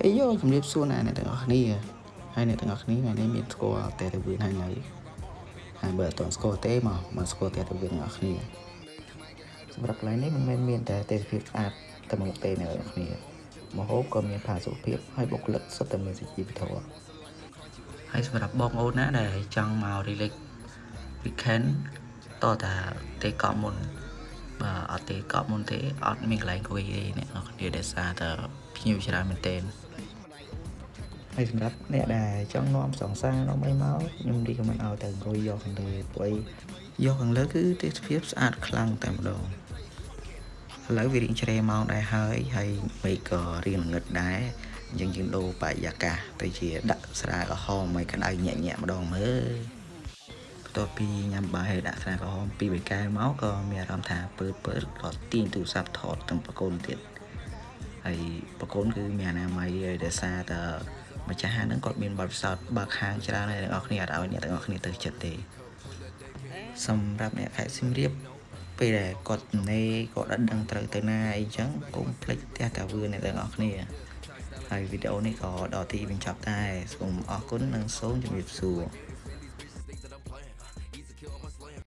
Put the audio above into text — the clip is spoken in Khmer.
ហេយោជំរាបសួរណាអ្នកទាំងអស់គ្នាហើយអ្នកទាំងអស់គ្នាថ្ងៃនេះមានស្គាល់តែទៅវិញហើយនៅហើយបើអត់ទាន់ស្គាល់ទេមកមកស្គាល់តែទៅវិញទាំងអស់គ្នាសម្រាប់កន្លែងនេះមិនមែនមានតែទេសភាពស្អាតតែមួយទេអ្នកទាំងអស់គ្នាមហូបក៏មានផាសុខភាពហើយបុគ្គលិកសុទ្ធតែមានសុជីវធម៌ហើយសម្រាប់បងប្អូនណាដែលចង់មក relax weekend តើតាទេកប់មុន បាទអត់ទេកប់មុនទេអត់មានកន្លែងអង្គុយទេអ្នកនរគ្នាដែលសារតែភ្ញៀវច្រើនមែនទែនហើយសម្រាប់អ្នកដែលចង់នាំសង្សារនាំអីមកខ្ញុំរីកមិនឲ្យទៅអង្គុយយកខាងលើព្រោះយកខាងលើគឺទេសភាពស្អាតខ្លាំងតែម្ដងឥឡូវវារៀងជ្រេម៉ោងដែរហើយហើយមេឃក៏រៀងល្ងឹតដែរអញ្ចឹងយើងដូរបរិយាកាសទៅជាដាក់ស្រាក្រហមឲ្យក្តៅញាក់ញាក់ម្ដងមើល បន្ទាប់ពីញ៉ាំបាយហើយដាក់ស្រាក្រហមពីបេកែមកក៏មានអារម្មណ៍ថាពើពើក៏ទាញទូរស័ព្ទថតទាំងប្រកូនទៀតហើយប្រកូនគឺមានអនាម័យហើយដោយសារតែម្ចាស់ហាងហ្នឹងគាត់មានបទពិសោធន៍បើកហាងច្រើនហើយអ្នកនរគ្នាអត់ឲ្យអ្នកទាំងអស់គ្នាទៅចិត្តទេសម្រាប់អ្នកខេត្តសៀមរាបពេលដែលគាត់នេគាត់អត់ដឹងត្រូវទៅណាអីចឹងកុំភ្លេចផ្ទះតាវឿនអ្នកទាំងអស់គ្នាហើយវីដេអូនេះក៏ដល់ទីបញ្ចប់ដែរសូមអរគុណនិងសូមជម្រាបសួរ